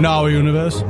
in our universe.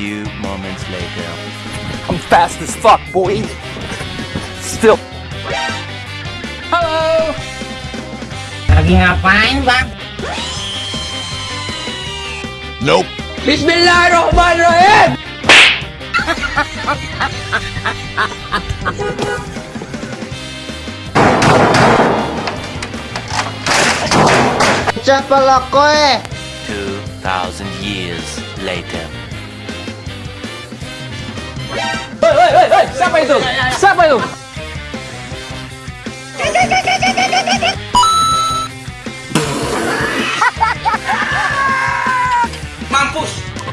Few moments later. I'm fast as fuck, boy. Still. Halo. Lagi ngapain bang? Nope. Bismillahirrahmanirrahim. Siapa lo kowe? Two thousand years later. Hei, hei, hei, hei, siapa itu? Siapa itu?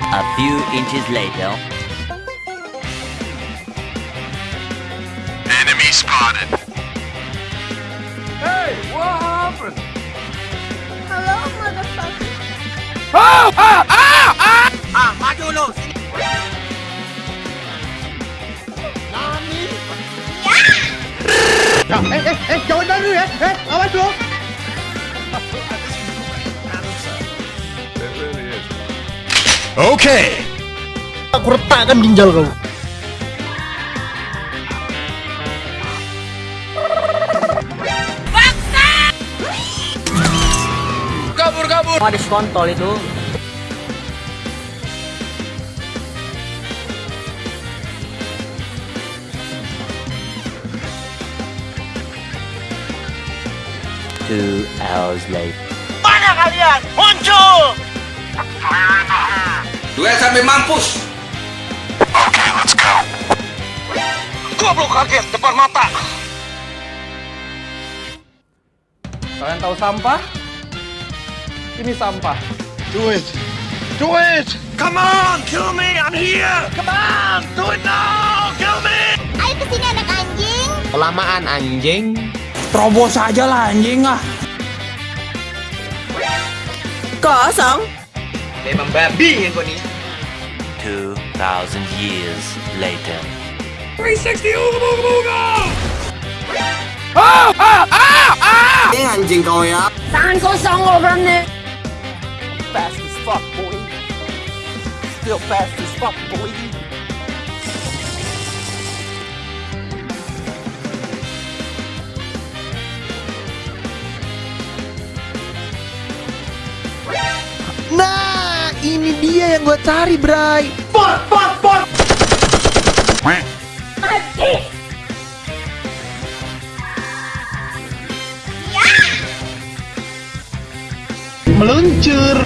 A few inches later. Enemy spotted. Ya, eh, eh, eh, jangan lari ya. Eh, awas lo. Okay. Aku retakkan ginjal kau. Kabur, kabur. Mau diskontol itu. Two hours later. Mana kalian? Muncul! Duel sampai mampus. Okay, let's go. Goblok kaget depan mata. Kalian tahu sampah? Ini sampah. Do it. Do it. Come on, kill me. I'm here. Come on, do it now. Kill me. Ayo ke sini anak anjing. Kelamaan anjing. Terobos aja lah anjing ah. Kosong. Memang babi yang kau ni. Two thousand years later. 360 uga uga uga. Ah, ah, ah, ah! Eh anjing kau ya. Tangan kosong over nih. Fast as fuck, boy. Still fast as fuck, boy. Nah, ini dia yang gue cari, Bray. Pot, pot, pot. Meluncur.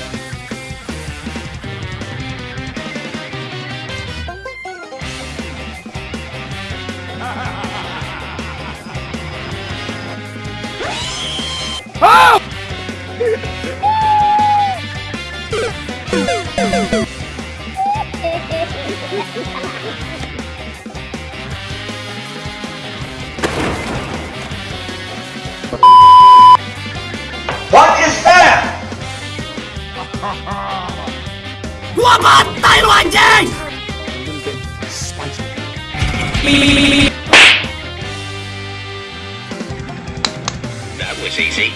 Gua bantai lu anjing. That was easy.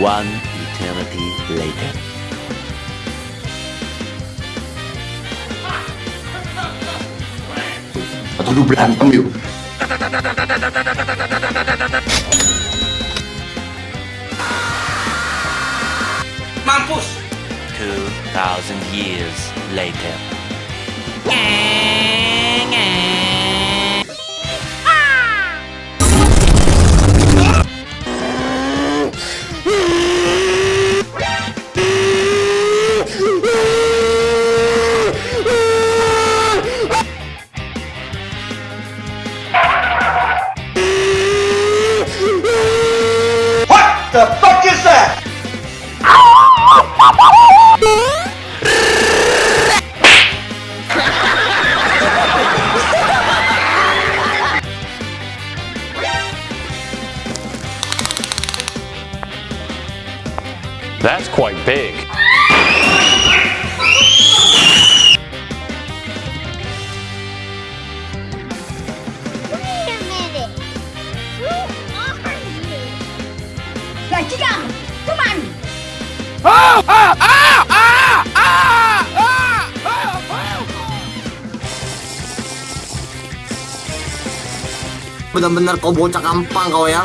One eternity later. Atau dulu berantem yuk. Mampus. Two thousand years later. That's quite big. Wait a minute. Who are you? Là chị Cầm Các bạn Bener-bener kau bocah gampang kau ya.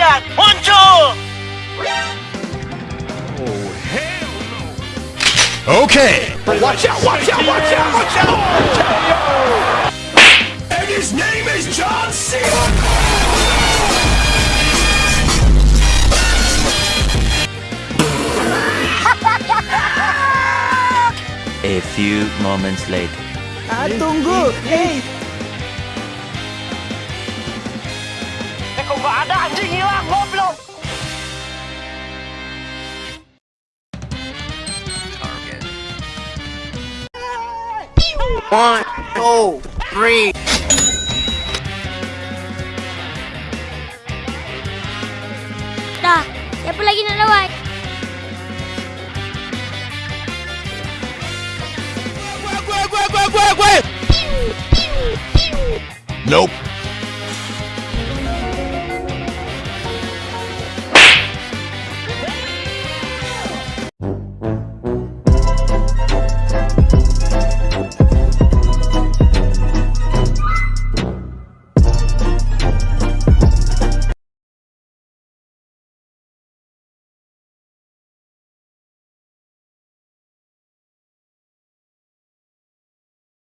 Mana kalian? Muncul! Okay. Watch out, watch out, watch out, watch out! And his name is John Cena. A few moments later. Ah, tunggu. Hey. One, two, three. Dah, siapa lagi nak lawan? Nope.